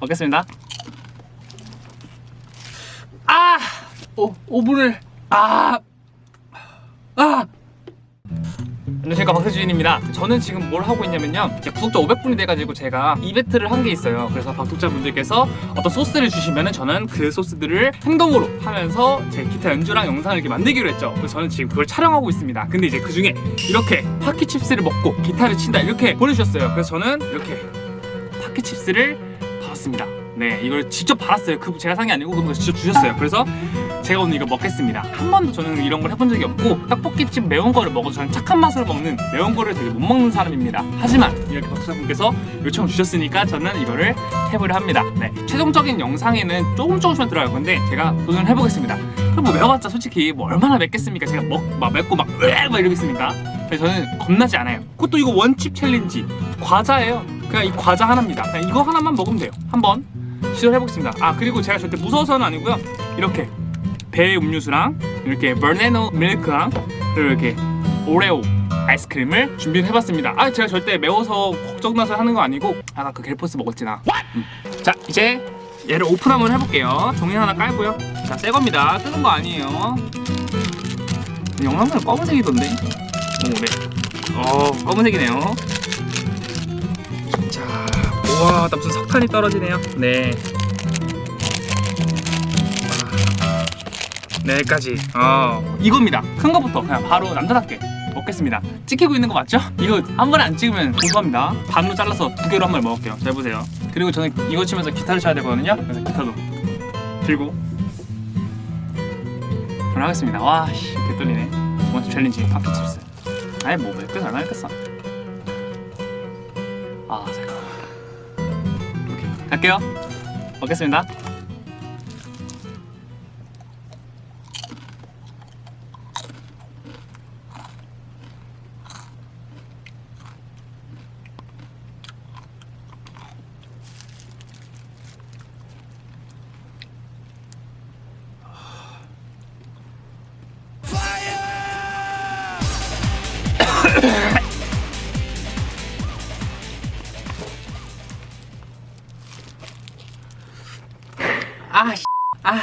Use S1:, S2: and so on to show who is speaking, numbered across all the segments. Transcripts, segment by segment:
S1: 먹겠습니다. 아! 오, 오븐을 아! 아! 안녕하십니까 박세준입니다 저는 지금 뭘 하고 있냐면요 구독자 500분이 돼가지고 제가 이벤트를 한 게 있어요 그래서 구독자분들께서 어떤 소스를 주시면은 저는 그 소스들을 행동으로 하면서 제 기타 연주랑 영상을 이렇게 만들기로 했죠 그래서 저는 지금 그걸 촬영하고 있습니다 근데 이제 그 중에 이렇게 파키칩스를 먹고 기타를 친다 이렇게 보내주셨어요 그래서 저는 이렇게 파키칩스를 받았습니다. 네 이걸 직접 받았어요. 그 제가 산 게 아니고 그분가 직접 주셨어요. 그래서 제가 오늘 이거 먹겠습니다. 한 번도 저는 이런 걸 해본 적이 없고 떡볶이집 매운 거를 먹어도 저는 착한 맛으로 먹는 매운 거를 되게 못 먹는 사람입니다. 하지만 이렇게 박사분께서 요청을 주셨으니까 저는 이거를 해보려 합니다. 네 최종적인 영상에는 조금 조금씩만 들어갈 건데 제가 도전을 해보겠습니다. 그럼 뭐 매워봤자 솔직히 뭐 얼마나 맵겠습니까? 제가 먹, 막 맵고 막 으악! 막 이러겠습니까? 저는 겁나지 않아요. 그것도 이거 One Chip Challenge 과자예요 그냥 이 과자 하나입니다. 그냥 이거 하나만 먹으면 돼요. 한번 시도를 해보겠습니다. 아 그리고 제가 절대 무서워서는 아니고요. 이렇게 배 음료수랑 이렇게 banana milk랑 그리고 이렇게 오레오 아이스크림을 준비를 해봤습니다. 아 제가 절대 매워서 걱정나서 하는 거 아니고 아까 그 겔포스 먹었지 나. 음. 자 이제 얘를 오픈 한번 해볼게요. 종이 하나 깔고요. 자 새 겁니다. 뜨는 거 아니에요. 영상은 검은색이던데? 오네. 어 검은색이네요 와 나 무슨 석탄이 떨어지네요. 네. 네, 여기까지. 어. 이겁니다. 큰 거부터 그냥 바로 남자답게 먹겠습니다. 찍히고 있는 거 맞죠? 이거 한 번에 안 찍으면 고소합니다. 반으로 잘라서 두 개로 한 번 먹을게요. 잘 보세요. 그리고 저는 이거 치면서 기타를 쳐야 되거든요. 그래서 기타도 들고 오늘 하겠습니다. 와 씨 개 떨리네. 두 번째 challenge. Paqui Chips 아이 뭐 몇개 얼마 했겠어 갈게요. 먹겠습니다 아, 씨. 아,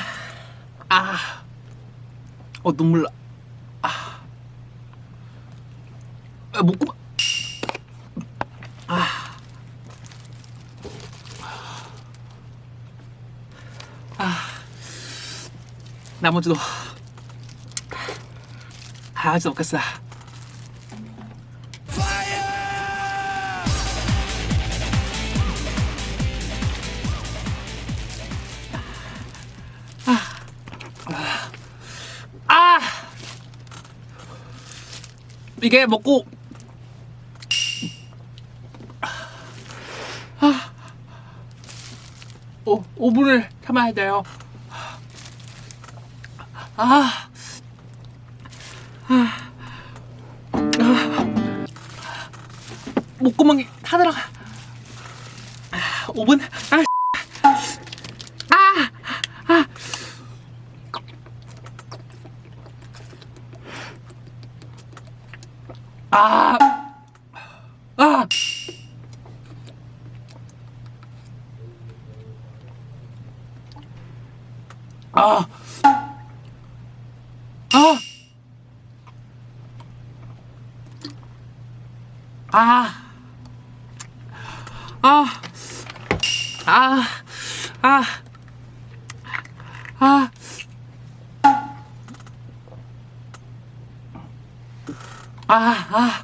S1: 아, 어 눈물 나. 아, 아 목구멍. 아, 아, 나머지도. 아, 아직 먹겠어. 이게 먹고 아, 오 5분을 참아야 돼요. 아, 아, 아, 목구멍이 다 들어가. 아, 5분. 아, 아, 아. 아, 아, 아, 아, 아, 아, 아, 아, 아. 아, 아,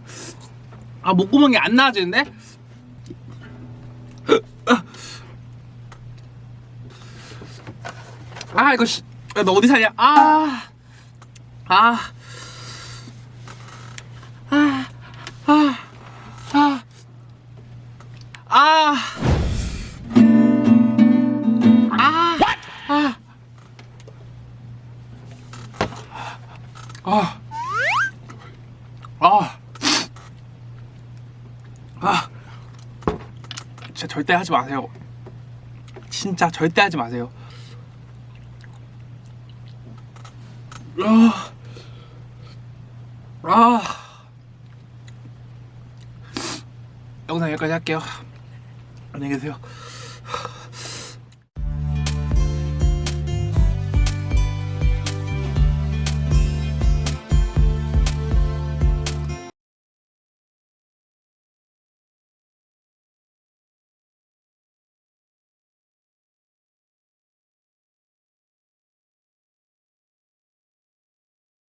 S1: 아, 목구멍이 안 나아지는데? 아, 이거, 씨, 야, 너 어디 사냐? 아, 아, 아, 아, 아, 아, 아, 아, 아. 아, 아, 진짜 절대 하지 마세요. 진짜 절대 하지 마세요. 아, 아, 영상 여기까지 할게요. 안녕히 계세요.